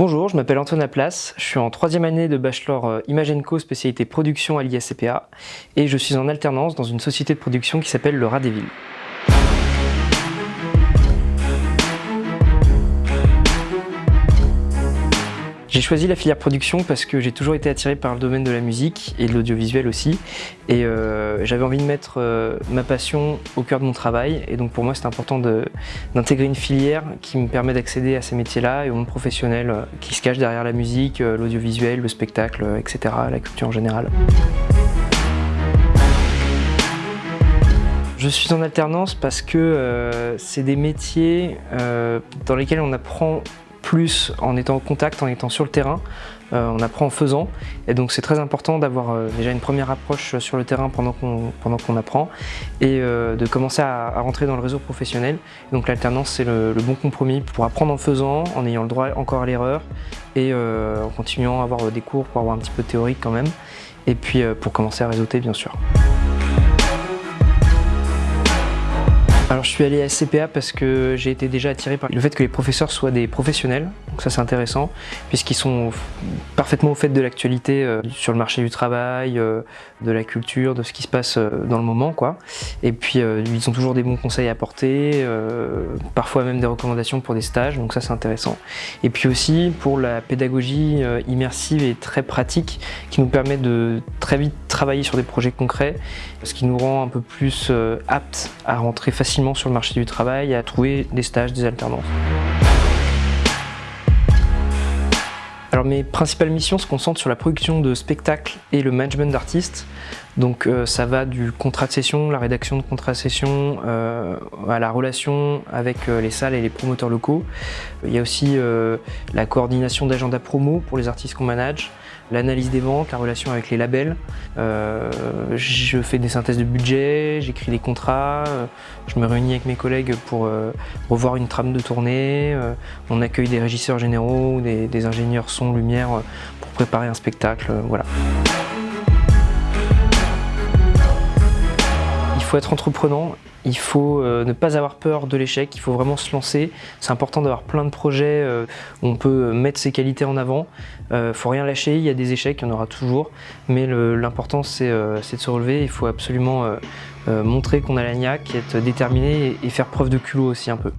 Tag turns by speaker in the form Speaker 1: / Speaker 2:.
Speaker 1: Bonjour, je m'appelle Antoine Laplace, je suis en troisième année de bachelor euh, Image Co spécialité production à l'ISCPA et je suis en alternance dans une société de production qui s'appelle le Rat des Villes. J'ai choisi la filière production parce que j'ai toujours été attiré par le domaine de la musique et de l'audiovisuel aussi. Et euh, j'avais envie de mettre euh, ma passion au cœur de mon travail. Et donc pour moi, c'est important d'intégrer une filière qui me permet d'accéder à ces métiers-là et au monde professionnel euh, qui se cache derrière la musique, l'audiovisuel, le spectacle, etc., la culture en général. Je suis en alternance parce que c'est des métiers dans lesquels on apprend plus en étant en contact, en étant sur le terrain. Euh, on apprend en faisant et donc c'est très important d'avoir euh, déjà une première approche sur le terrain pendant qu'on apprend et euh, de commencer à, rentrer dans le réseau professionnel. Donc l'alternance c'est le, bon compromis pour apprendre en faisant, en ayant le droit encore à l'erreur et en continuant à avoir des cours pour avoir un petit peu théorique quand même et puis pour commencer à réseauter bien sûr. Suis allé à SCPA parce que j'ai été déjà attiré par le fait que les professeurs soient des professionnels, donc ça c'est intéressant, puisqu'ils sont parfaitement au fait de l'actualité euh, sur le marché du travail, euh, de la culture, de ce qui se passe euh, dans le moment quoi. Et puis ils ont toujours des bons conseils à apporter, parfois même des recommandations pour des stages, donc ça c'est intéressant. Et puis aussi pour la pédagogie immersive et très pratique qui nous permet de très vite travailler sur des projets concrets, ce qui nous rend un peu plus aptes à rentrer facilement sur le marché du travail et à trouver des stages, des alternances. Alors mes principales missions se concentrent sur la production de spectacles et le management d'artistes. Donc euh, ça va du contrat de session, la rédaction de contrat de session, euh, à la relation avec euh, les salles et les promoteurs locaux. Il y a aussi la coordination d'agenda promo pour les artistes qu'on manage, l'analyse des ventes, la relation avec les labels. je fais des synthèses de budget, j'écris des contrats, je me réunis avec mes collègues pour revoir une trame de tournée, on accueille des régisseurs généraux, des, des ingénieurs son, lumière pour préparer un spectacle, voilà. Faut être entreprenant, il faut euh, ne pas avoir peur de l'échec, il faut vraiment se lancer. C'est important d'avoir plein de projets euh, où on peut mettre ses qualités en avant. Il euh, faut rien lâcher, il y a des échecs, il y en aura toujours. Mais l'important c'est de se relever, il faut absolument montrer qu'on a la niaque, être déterminé et faire preuve de culot aussi un peu.